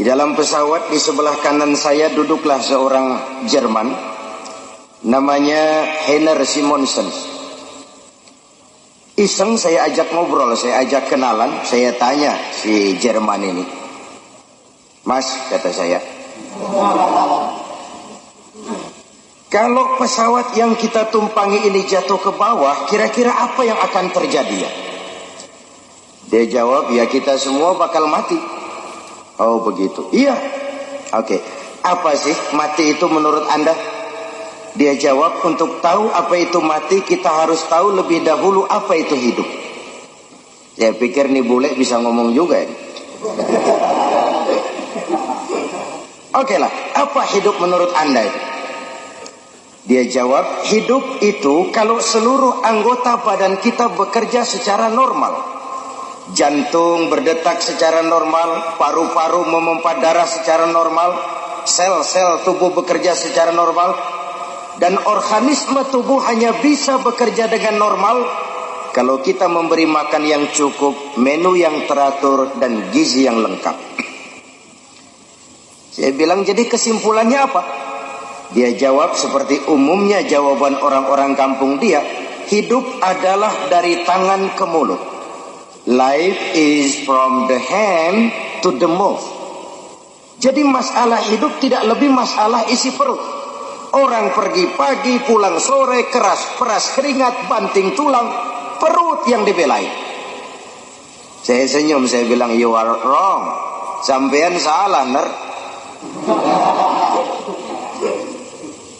di dalam pesawat di sebelah kanan saya duduklah seorang Jerman namanya Heiner Simonsen. Iseng saya ajak ngobrol, saya ajak kenalan, saya tanya si Jerman ini. Mas, kata saya. Kalau pesawat yang kita tumpangi ini jatuh ke bawah, kira-kira apa yang akan terjadi ya? Dia jawab, ya kita semua bakal mati. Oh begitu. Iya. Oke. Okay. Apa sih mati itu menurut Anda? Dia jawab, untuk tahu apa itu mati, kita harus tahu lebih dahulu apa itu hidup. Saya pikir nih bule bisa ngomong juga ini. Oke lah, apa hidup menurut anda itu? Dia jawab, hidup itu kalau seluruh anggota badan kita bekerja secara normal. Jantung berdetak secara normal, paru-paru memompa darah secara normal, sel-sel tubuh bekerja secara normal, dan organisme tubuh hanya bisa bekerja dengan normal kalau kita memberi makan yang cukup, menu yang teratur dan gizi yang lengkap. Saya bilang jadi kesimpulannya apa? Dia jawab seperti umumnya jawaban orang-orang kampung dia, hidup adalah dari tangan ke mulut. Life is from the hand to the mouth. Jadi masalah hidup tidak lebih masalah isi perut. Orang pergi pagi, pulang sore, keras, peras keringat, banting tulang, perut yang dibelai. Saya senyum, saya bilang, you are wrong. Sampean salah, ner.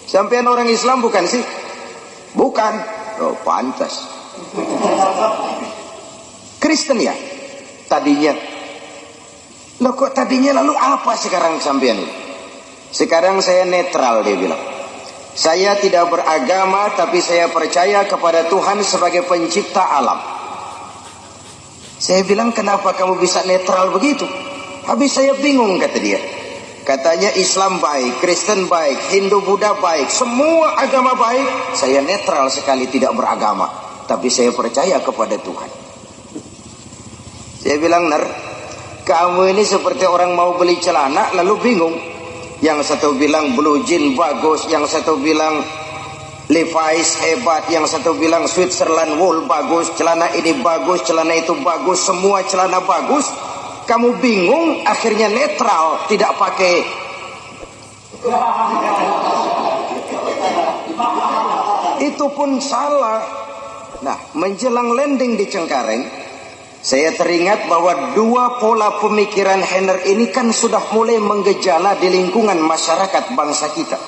Sampean orang Islam bukan sih? Bukan. Oh, pantas. Kristen ya? Tadinya. Loh kok tadinya lalu apa sekarang sampean ini? Sekarang saya netral dia bilang. Saya tidak beragama tapi saya percaya kepada Tuhan sebagai pencipta alam. Saya bilang kenapa kamu bisa netral begitu? Habis saya bingung kata dia. Katanya Islam baik, Kristen baik, Hindu Buddha baik, semua agama baik. Saya netral sekali tidak beragama. Tapi saya percaya kepada Tuhan. Saya bilang, Ner, kamu ini seperti orang mau beli celana lalu bingung. Yang satu bilang blue jean bagus, yang satu bilang Levi's hebat, yang satu bilang Switzerland wool bagus, celana ini bagus, celana itu bagus, semua celana bagus. Kamu bingung, akhirnya netral, tidak pakai itu pun salah. Nah, menjelang landing di Cengkareng, saya teringat bahwa dua pola pemikiran Henner ini kan sudah mulai menggejala di lingkungan masyarakat bangsa kita.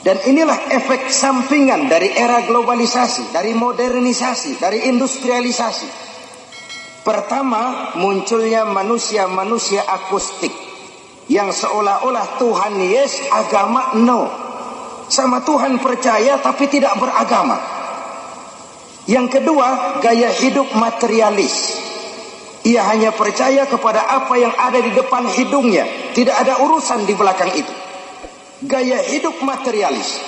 Dan inilah efek sampingan dari era globalisasi, dari modernisasi, dari industrialisasi. Pertama, munculnya manusia-manusia akustik yang seolah-olah Tuhan yes, agama no. Sama Tuhan percaya tapi tidak beragama. Yang kedua, gaya hidup materialis ia hanya percaya kepada apa yang ada di depan hidungnya. Tidak ada urusan di belakang itu. Gaya hidup materialis.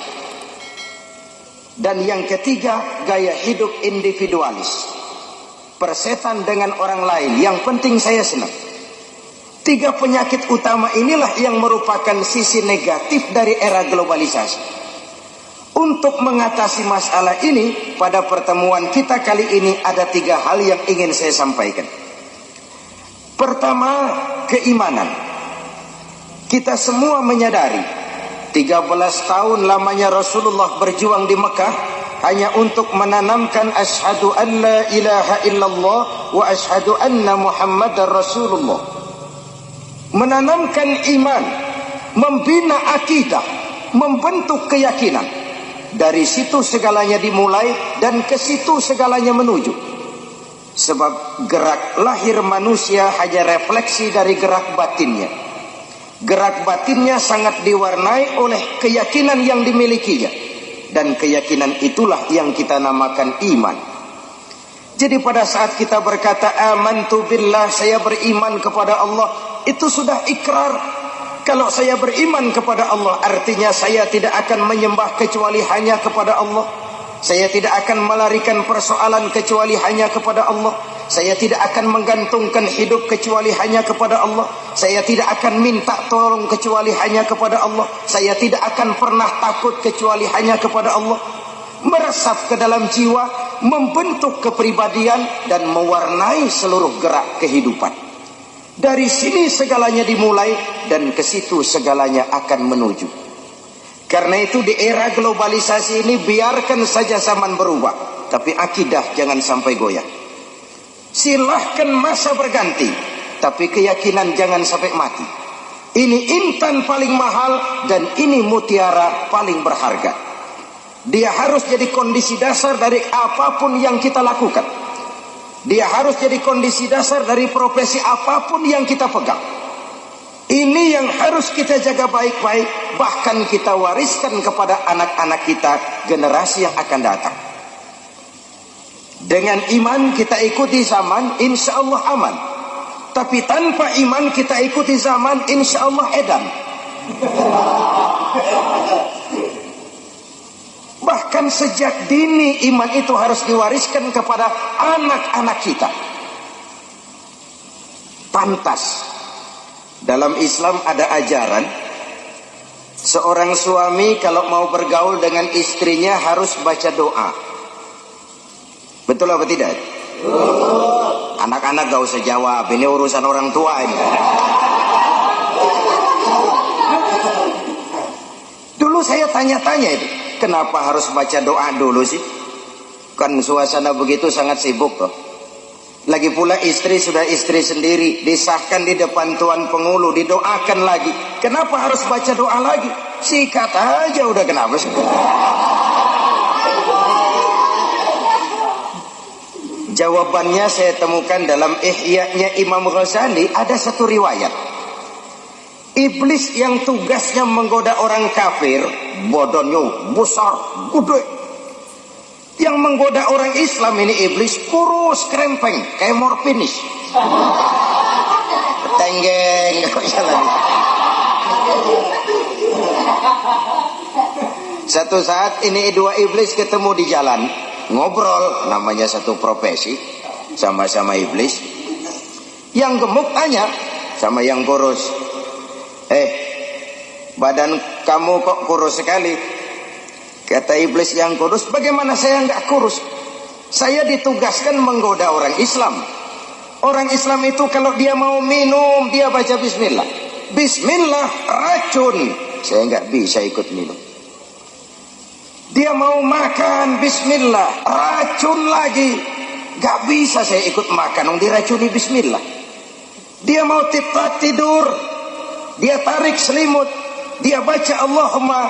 Dan yang ketiga, gaya hidup individualis. Persetan dengan orang lain. Yang penting saya senang. Tiga penyakit utama inilah yang merupakan sisi negatif dari era globalisasi. Untuk mengatasi masalah ini, pada pertemuan kita kali ini ada tiga hal yang ingin saya sampaikan. Pertama, keimanan. Kita semua menyadari 13 tahun lamanya Rasulullah berjuang di Mekah hanya untuk menanamkan asyhadu an la ilaha illallah wa asyhadu anna muhammadar rasulullah. Menanamkan iman, membina akidah, membentuk keyakinan. Dari situ segalanya dimulai dan ke situ segalanya menuju. Sebab gerak lahir manusia hanya refleksi dari gerak batinnya. Gerak batinnya sangat diwarnai oleh keyakinan yang dimilikinya. Dan keyakinan itulah yang kita namakan iman. Jadi pada saat kita berkata amantu billah saya beriman kepada Allah itu sudah ikrar. Kalau saya beriman kepada Allah artinya saya tidak akan menyembah kecuali hanya kepada Allah. Saya tidak akan melarikan persoalan kecuali hanya kepada Allah. Saya tidak akan menggantungkan hidup kecuali hanya kepada Allah. Saya tidak akan minta tolong kecuali hanya kepada Allah. Saya tidak akan pernah takut kecuali hanya kepada Allah. Meresap ke dalam jiwa, membentuk kepribadian dan mewarnai seluruh gerak kehidupan. Dari sini segalanya dimulai dan ke situ segalanya akan menuju. Karena itu di era globalisasi ini biarkan saja zaman berubah, tapi akidah jangan sampai goyah. Silahkan masa berganti, tapi keyakinan jangan sampai mati. Ini intan paling mahal dan ini mutiara paling berharga. Dia harus jadi kondisi dasar dari apa pun yang kita lakukan. Dia harus jadi kondisi dasar dari profesi apa pun yang kita pegang. Ini yang harus kita jaga baik-baik, bahkan kita wariskan kepada anak-anak kita, generasi yang akan datang. Dengan iman kita ikuti zaman, insya Allah aman. Tapi tanpa iman kita ikuti zaman, insya Allah edan. Bahkan sejak dini iman itu harus diwariskan kepada anak-anak kita. Pantas. Dalam Islam ada ajaran seorang suami kalau mau bergaul dengan istrinya harus baca doa. Betul apa tidak? Anak-anak gak usah jawab, ini urusan orang tua ini. Dulu saya tanya-tanya itu, kenapa harus baca doa dulu sih? Kan suasana begitu sangat sibuk loh. Lagi pula istri sudah istri sendiri, disahkan di depan tuan pengulu, didoakan lagi. Kenapa harus baca doa lagi? Sikat aja udah kenapa sih? Jawabannya saya temukan dalam Ihya-nya Imam Ghazali ada satu riwayat. Iblis yang tugasnya menggoda orang kafir, bodohnya besar, gede. Yang menggoda orang Islam ini iblis kurus krempeng kayak morfinis. Tenggeng, Satu saat ini dua iblis ketemu di jalan. Ngobrol namanya satu profesi sama-sama iblis. Yang gemuk tanya sama yang kurus. Eh badan kamu kok kurus sekali kata iblis yang kurus bagaimana saya nggak kurus? Saya ditugaskan menggoda orang Islam. Orang Islam itu kalau dia mau minum dia baca bismillah. Bismillah racun. Saya nggak bisa ikut minum. Dia mau makan bismillah, racun lagi. Gak bisa saya ikut makan, dong diracuni bismillah. Dia mau tidur, dia tarik selimut, dia baca Allahumma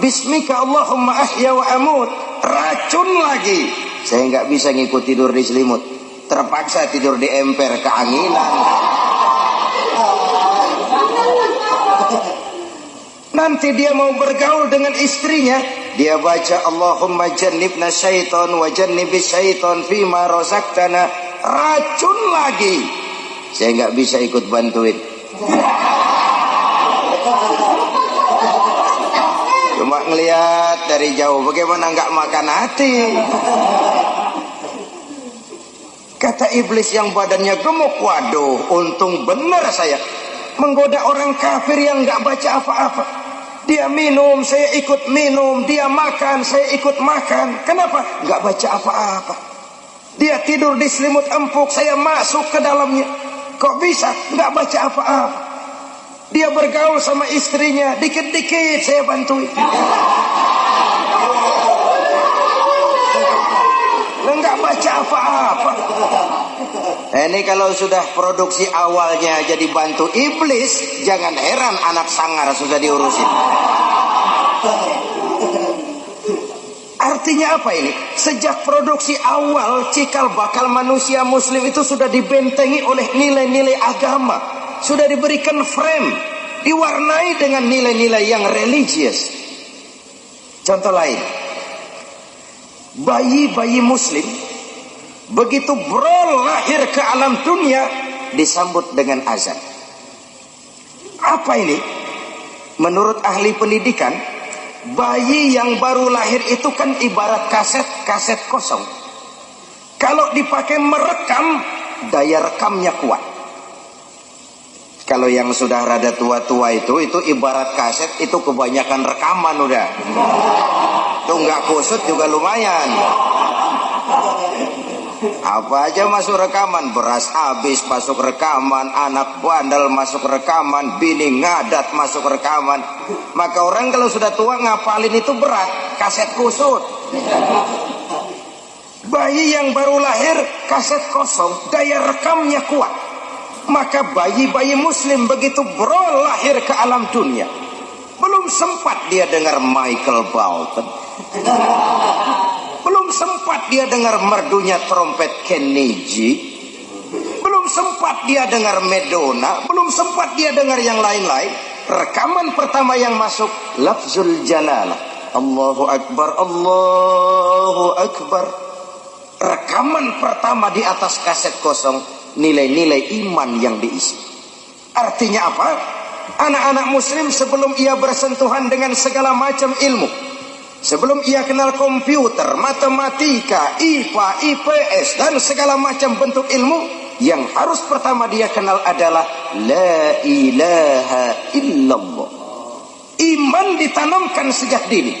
bismika Allahumma ahya wa amut, racun lagi. Saya nggak bisa ngikut tidur di selimut, terpaksa tidur di emper keanginan. Nanti dia mau bergaul dengan istrinya, dia baca Allahumma jannibna syaitan wa jannibis syaitan fima rozaktana racun lagi. Saya nggak bisa ikut bantuin cuma ngelihat dari jauh bagaimana nggak makan hati kata iblis yang badannya gemuk waduh untung benar saya menggoda orang kafir yang nggak baca apa-apa dia minum, saya ikut minum. Dia makan, saya ikut makan. Kenapa? Gak baca apa-apa. Dia tidur di selimut empuk, saya masuk ke dalamnya. Kok bisa? Gak baca apa-apa. Dia bergaul sama istrinya, dikit-dikit saya bantuin. Enggak baca apa-apa. Ini kalau sudah produksi awalnya jadi bantu iblis, jangan heran anak sangar sudah diurusin. Artinya apa ini? Sejak produksi awal cikal bakal manusia muslim itu sudah dibentengi oleh nilai-nilai agama. Sudah diberikan frame. diwarnai dengan nilai-nilai yang religius. Contoh lain, bayi-bayi muslim begitu bro lahir ke alam dunia disambut dengan azan. Apa ini? Menurut ahli pendidikan, bayi yang baru lahir itu kan ibarat kaset-kaset kosong. Kalau dipakai merekam, daya rekamnya kuat. Kalau yang sudah rada tua-tua itu, itu ibarat kaset, itu kebanyakan rekaman udah. Itu nggak kusut juga lumayan. Apa aja masuk rekaman, beras habis masuk rekaman, anak bandel masuk rekaman, bini ngadat masuk rekaman. Maka orang kalau sudah tua ngapalin itu berat, kaset kusut. Bayi yang baru lahir, kaset kosong, daya rekamnya kuat. Maka bayi-bayi muslim begitu bro lahir ke alam dunia. Belum sempat dia dengar Michael Bolton. Belum sempat dia dengar merdunya trompet Kennedy. Belum sempat dia dengar Medona. Belum sempat dia dengar yang lain-lain. Rekaman pertama yang masuk lafzul jalalah. Allahu Akbar, Allahu Akbar. Rekaman pertama di atas kaset kosong nilai-nilai iman yang diisi. Artinya apa? Anak-anak muslim sebelum ia bersentuhan dengan segala macam ilmu, Sebelum ia kenal komputer, matematika, IPA, IPS, dan segala macam bentuk ilmu, yang harus pertama dia kenal adalah La ilaha illallah. Iman ditanamkan sejak dini.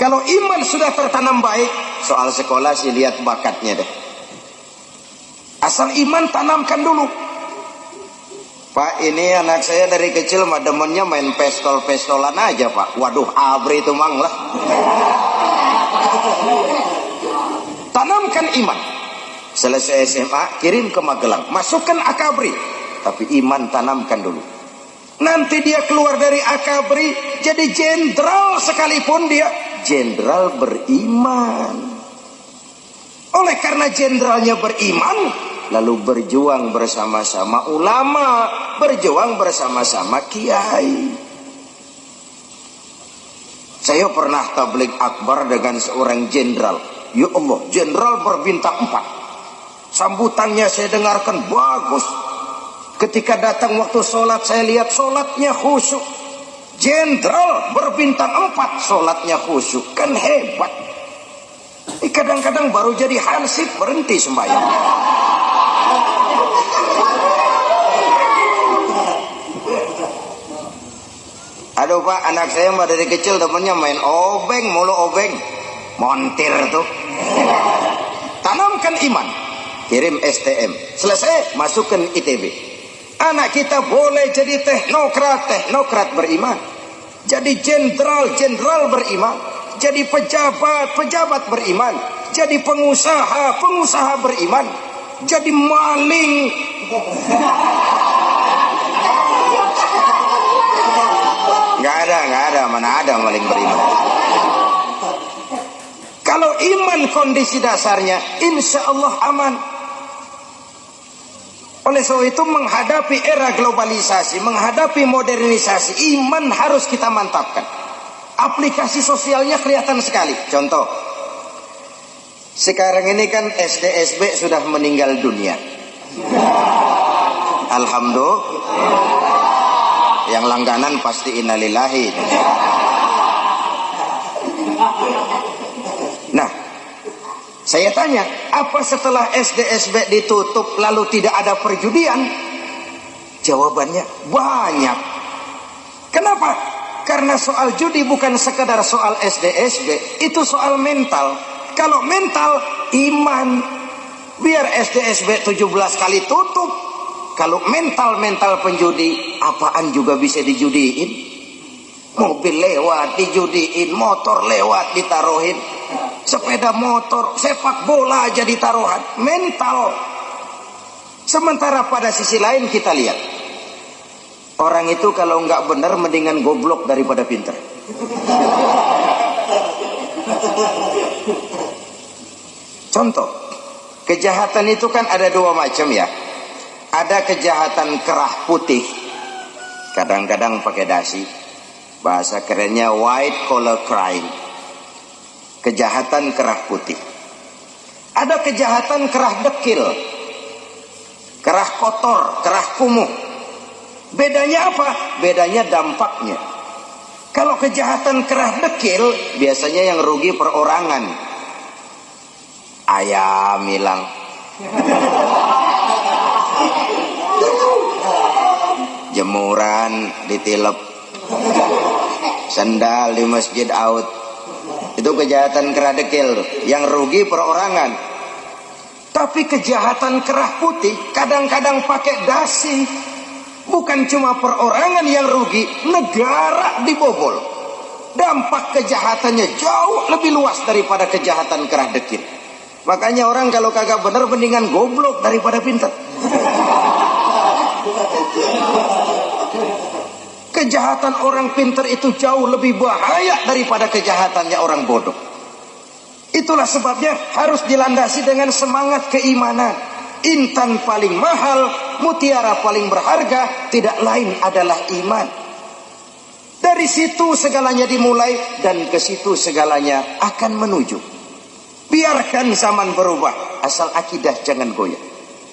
Kalau iman sudah tertanam baik, soal sekolah sih lihat bakatnya deh. Asal iman tanamkan dulu. Pak ini anak saya dari kecil mah demennya main pestol-pestolan aja pak. Waduh abri itu mang lah. Tanamkan iman. Selesai SMA kirim ke Magelang. Masukkan akabri. Tapi iman tanamkan dulu. Nanti dia keluar dari akabri Jadi jenderal sekalipun dia. Jenderal beriman. Oleh karena jenderalnya beriman lalu berjuang bersama-sama ulama, berjuang bersama-sama kiai. Saya pernah tablik akbar dengan seorang jenderal. Ya Allah, jenderal berbintang empat. Sambutannya saya dengarkan bagus. Ketika datang waktu sholat, saya lihat sholatnya khusyuk. Jenderal berbintang empat, sholatnya khusyuk. Kan hebat. Kadang-kadang baru jadi hansip berhenti sembahyang. Aduh pak, anak saya mbak dari kecil temennya main obeng, mulu obeng. Montir tuh. Tanamkan iman. Kirim STM. Selesai, masukkan ITB. Anak kita boleh jadi teknokrat, teknokrat beriman. Jadi jenderal, jenderal beriman. Jadi pejabat, pejabat beriman. Jadi pengusaha, pengusaha beriman. Jadi maling. Nggak ada, nggak ada, mana ada maling beriman. Kalau iman kondisi dasarnya, insya Allah aman. Oleh sebab itu menghadapi era globalisasi, menghadapi modernisasi, iman harus kita mantapkan. Aplikasi sosialnya kelihatan sekali. Contoh, sekarang ini kan SDSB sudah meninggal dunia. Alhamdulillah. Yang langganan pasti innalillahi. Nah saya tanya apa setelah SDSB ditutup lalu tidak ada perjudian? Jawabannya banyak. Kenapa? Karena soal judi bukan sekedar soal SDSB itu soal mental kalau mental iman biar SDSB 17 kali tutup kalau mental-mental penjudi, apaan juga bisa dijudiin. Mobil lewat dijudiin, motor lewat ditaruhin. Sepeda motor, sepak bola aja ditaruhan. Mental. Sementara pada sisi lain kita lihat. Orang itu kalau nggak benar mendingan goblok daripada pinter. Contoh, kejahatan itu kan ada dua macam ya. Ada kejahatan kerah putih kadang-kadang pakai dasi. Bahasa kerennya white collar crime. Kejahatan kerah putih. Ada kejahatan kerah dekil kerah kotor kerah kumuh. Bedanya apa? Bedanya dampaknya. Kalau kejahatan kerah dekil biasanya yang rugi perorangan ayam hilang. Jemuran ditilep. Sandal di masjid out. Itu kejahatan kerah dekil yang rugi perorangan. Tapi kejahatan kerah putih kadang-kadang pakai dasi. Bukan cuma perorangan yang rugi negara dibobol dampak kejahatannya jauh lebih luas daripada kejahatan kerah dekil makanya orang kalau kagak benar mendingan goblok daripada pintar Kejahatan orang pintar itu jauh lebih bahaya daripada kejahatannya orang bodoh. Itulah sebabnya harus dilandasi dengan semangat keimanan. Intan paling mahal, mutiara paling berharga, tidak lain adalah iman. Dari situ segalanya dimulai dan ke situ segalanya akan menuju. Biarkan zaman berubah, asal akidah jangan goyah.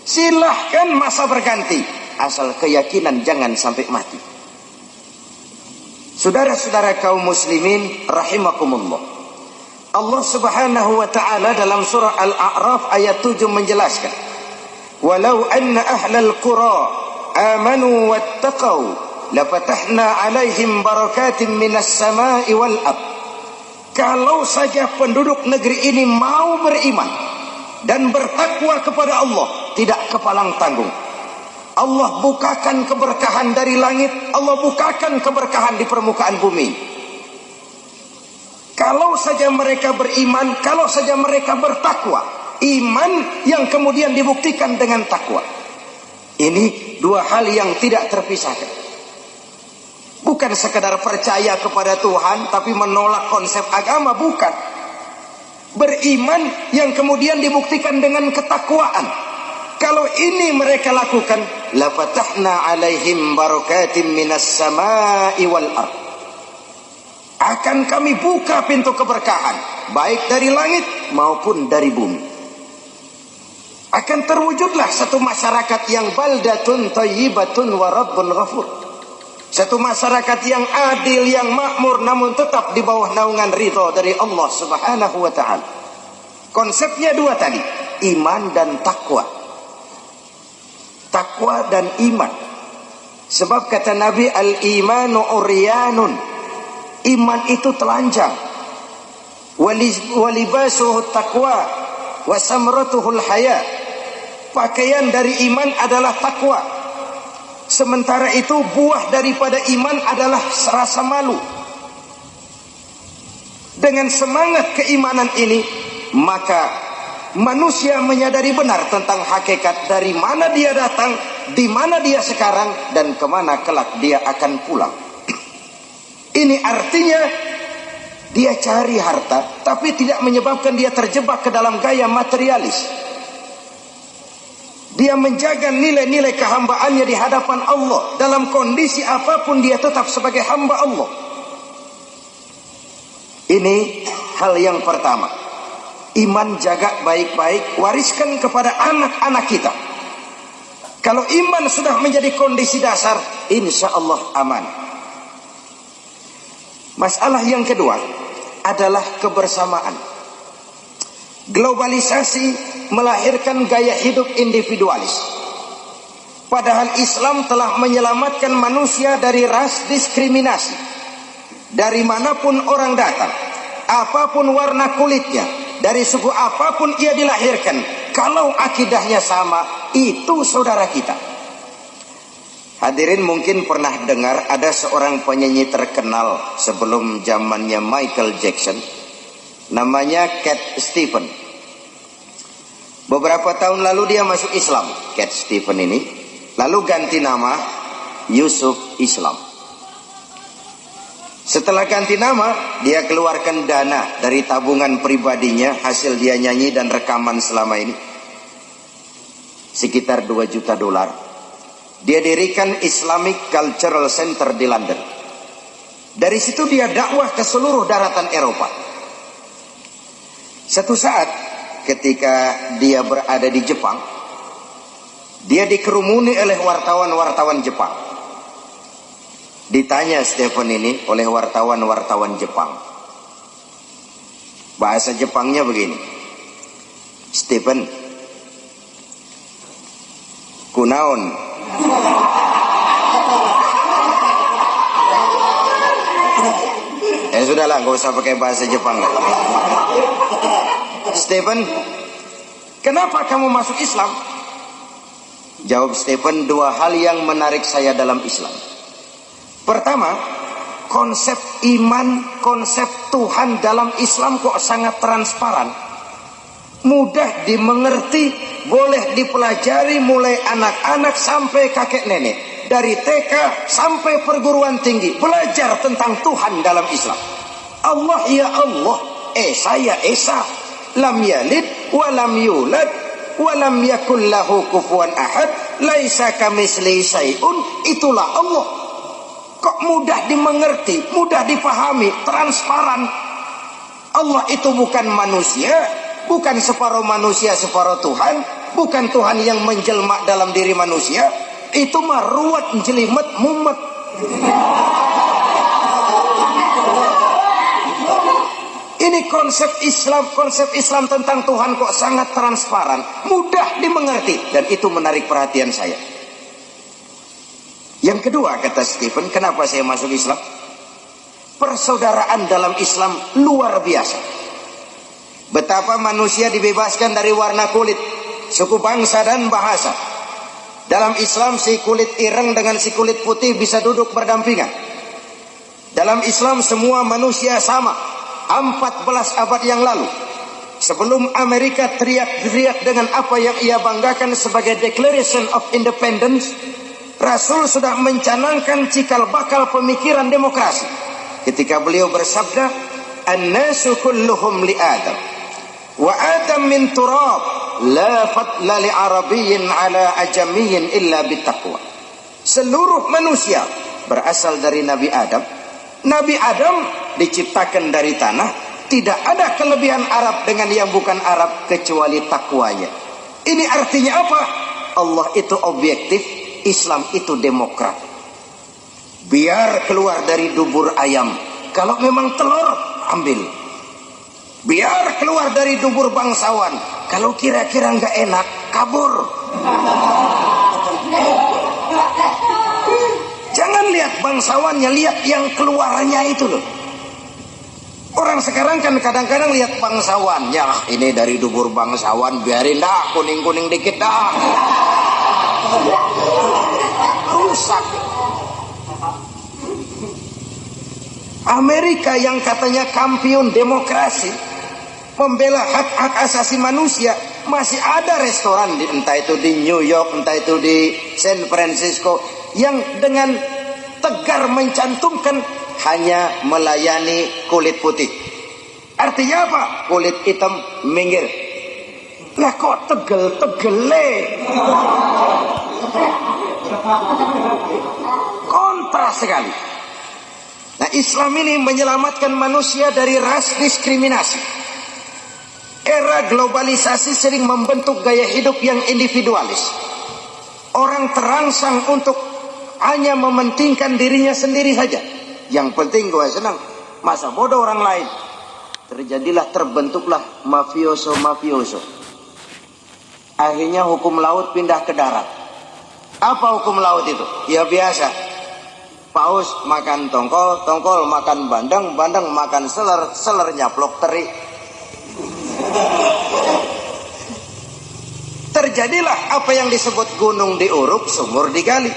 Silahkan masa berganti, asal keyakinan jangan sampai mati. Saudara-saudara kaum muslimin rahimakumullah. Allah Subhanahu wa taala dalam surah Al-A'raf ayat 7 menjelaskan, "Walau anna ahlal qura amanu wattaqau lafatahna 'alaihim barakatin minas sama'i wal ard." Kalau saja penduduk negeri ini mau beriman dan bertakwa kepada Allah, tidak kepalang tanggung Allah bukakan keberkahan dari langit, Allah bukakan keberkahan di permukaan bumi. Kalau saja mereka beriman, kalau saja mereka bertakwa, iman yang kemudian dibuktikan dengan takwa. Ini dua hal yang tidak terpisahkan. Bukan sekedar percaya kepada Tuhan tapi menolak konsep agama, bukan. Beriman yang kemudian dibuktikan dengan ketakwaan. Kalau ini mereka lakukan, la fatahna alaihim barakatim minas sama'i wal ard. Akan kami buka pintu keberkahan, baik dari langit maupun dari bumi. Akan terwujudlah satu masyarakat yang baldatun tayyibatun wa rabbun ghafur. Satu masyarakat yang adil, yang makmur namun tetap di bawah naungan ridho dari Allah Subhanahu wa taala. Konsepnya dua tadi, iman dan takwa takwa dan iman. Sebab kata Nabi al-imanu uryanun. Iman itu telanjang. Walibasuhu taqwa wa samratuhul haya. Pakaian dari iman adalah takwa. Sementara itu buah daripada iman adalah rasa malu. Dengan semangat keimanan ini, maka manusia menyadari benar tentang hakikat dari mana dia datang, di mana dia sekarang, dan ke mana kelak dia akan pulang. Ini artinya dia cari harta, tapi tidak menyebabkan dia terjebak ke dalam gaya materialis. Dia menjaga nilai-nilai kehambaannya di hadapan Allah. Dalam kondisi apa pun dia tetap sebagai hamba Allah. Ini hal yang pertama iman jaga baik-baik, wariskan kepada anak-anak kita. Kalau iman sudah menjadi kondisi dasar, insya Allah aman. Masalah yang kedua adalah kebersamaan. Globalisasi melahirkan gaya hidup individualis. Padahal Islam telah menyelamatkan manusia dari ras diskriminasi. Dari mana pun orang datang, apa pun warna kulitnya, dari suku apa pun ia dilahirkan kalau akidahnya sama itu saudara kita hadirin mungkin pernah dengar ada seorang penyanyi terkenal sebelum zamannya Michael Jackson namanya Cat Stephen beberapa tahun lalu dia masuk Islam Cat Stephen ini lalu ganti nama Yusuf Islam setelah ganti nama, dia keluarkan dana dari tabungan pribadinya hasil dia nyanyi dan rekaman selama ini. Sekitar 2 juta dolar. Dia dirikan Islamic Cultural Center di London. Dari situ dia dakwah ke seluruh daratan Eropa. Satu saat ketika dia berada di Jepang, dia dikerumuni oleh wartawan-wartawan Jepang. Ditanya Stephen ini oleh wartawan-wartawan Jepang. Bahasa Jepangnya begini. Stephen, kunaon. Eh sudahlah, gak usah pakai bahasa Jepang lah. Stephen, kenapa kamu masuk Islam? Jawab Stephen, dua hal yang menarik saya dalam Islam. Pertama, konsep iman, konsep Tuhan dalam Islam kok sangat transparan. Mudah dimengerti, boleh dipelajari mulai anak-anak sampai kakek nenek. Dari TK sampai perguruan tinggi. Belajar tentang Tuhan dalam Islam. Allah ya Allah, Esa ya Esa. Lam yalid wa lam yulad wa lam yakul lahu kufuwan ahad. Laisa kamisli sayun. Itulah Allah. Kok mudah dimengerti, mudah dipahami, transparan. Allah itu bukan manusia, bukan separuh manusia, separuh Tuhan, bukan Tuhan yang menjelma dalam diri manusia. Itu mah ruwet, jelimet, mumet. Ini konsep Islam, konsep Islam tentang Tuhan kok sangat transparan, mudah dimengerti dan itu menarik perhatian saya. Yang kedua kata Stephen, kenapa saya masuk Islam? Persaudaraan dalam Islam luar biasa. Betapa manusia dibebaskan dari warna kulit, suku bangsa dan bahasa. Dalam Islam si kulit ireng dengan si kulit putih bisa duduk berdampingan. Dalam Islam semua manusia sama. 14 abad yang lalu. Sebelum Amerika teriak-teriak dengan apa yang ia banggakan sebagai Declaration of Independence, Rasul sudah mencanangkan cikal bakal pemikiran demokrasi. Ketika beliau bersabda, "An-nasu kulluhum li Adam." Wa Adam min turab, la fadla li arabiyyin ala ajamiyyin illa bitaqwa. Seluruh manusia berasal dari Nabi Adam. Nabi Adam diciptakan dari tanah, tidak ada kelebihan Arab dengan yang bukan Arab kecuali takwanya. Ini artinya apa? Allah itu objektif, Islam itu demokrat. Biar keluar dari dubur ayam. Kalau memang telur, ambil. Biar keluar dari dubur bangsawan. Kalau kira-kira nggak enak, kabur. Jangan lihat bangsawannya, lihat yang keluarnya itu loh. Orang sekarang kan kadang-kadang lihat bangsawan. Ya ini dari dubur bangsawan, biarin dah kuning-kuning dikit dah rusak. Amerika yang katanya kampion demokrasi, membela hak-hak asasi manusia, masih ada restoran di entah itu di New York, entah itu di San Francisco yang dengan tegar mencantumkan hanya melayani kulit putih. Artinya apa? Kulit hitam minggir. Lah kok tegel-tegele? Kontra sekali. Nah Islam ini menyelamatkan manusia dari ras diskriminasi. Era globalisasi sering membentuk gaya hidup yang individualis. Orang terangsang untuk hanya mementingkan dirinya sendiri saja. Yang penting gue senang. Masa bodoh orang lain. Terjadilah terbentuklah mafioso-mafioso. Akhirnya hukum laut pindah ke darat. Apa hukum laut itu? Ya biasa. Paus makan tongkol, tongkol makan bandeng, bandeng makan seler, seler nyaplok teri. Terjadilah apa yang disebut gunung diuruk, sumur digali.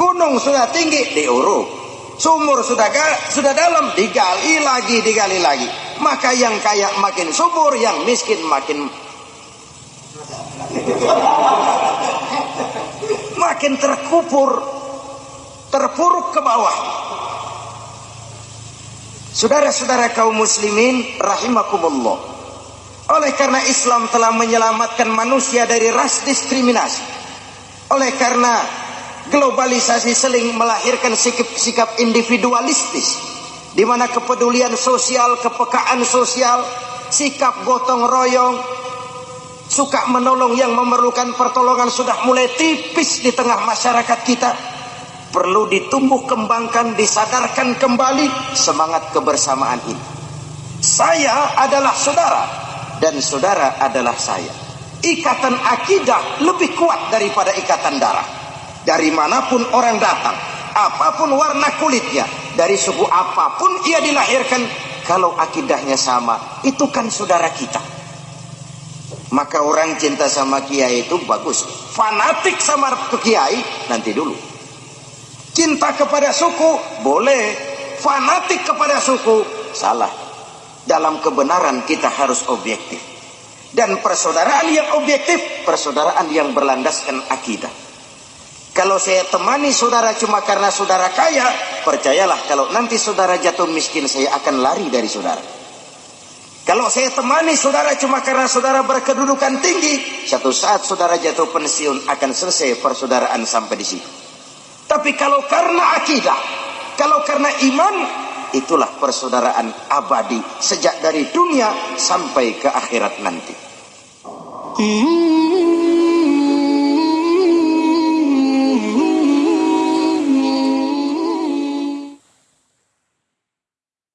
Gunung sudah tinggi, diuruk. Sumur sudah sudah dalam, digali lagi, digali lagi. Maka yang kaya makin subur, yang miskin makin makin terkubur, terpuruk ke bawah. Saudara-saudara kaum muslimin rahimakumullah. Oleh karena Islam telah menyelamatkan manusia dari ras diskriminasi. Oleh karena globalisasi seling melahirkan sikap-sikap individualistis di mana kepedulian sosial, kepekaan sosial, sikap gotong royong, suka menolong yang memerlukan pertolongan sudah mulai tipis di tengah masyarakat kita. Perlu ditumbuh kembangkan, disadarkan kembali semangat kebersamaan ini. Saya adalah saudara dan saudara adalah saya. Ikatan akidah lebih kuat daripada ikatan darah. Dari mana pun orang datang, apa pun warna kulitnya, dari suku apa pun ia dilahirkan, kalau akidahnya sama, itu kan saudara kita. Maka orang cinta sama kiai itu bagus. Fanatik sama kiai nanti dulu. Cinta kepada suku boleh. Fanatik kepada suku salah. Dalam kebenaran kita harus objektif. Dan persaudaraan yang objektif, persaudaraan yang berlandaskan akidah. Kalau saya temani saudara cuma karena saudara kaya, percayalah kalau nanti saudara jatuh miskin saya akan lari dari saudara. Kalau saya temani saudara cuma karena saudara berkedudukan tinggi, satu saat saudara jatuh pensiun akan selesai persaudaraan sampai di situ. Tapi kalau karena akidah, kalau karena iman, itulah persaudaraan abadi sejak dari dunia sampai ke akhirat nanti. Hmm.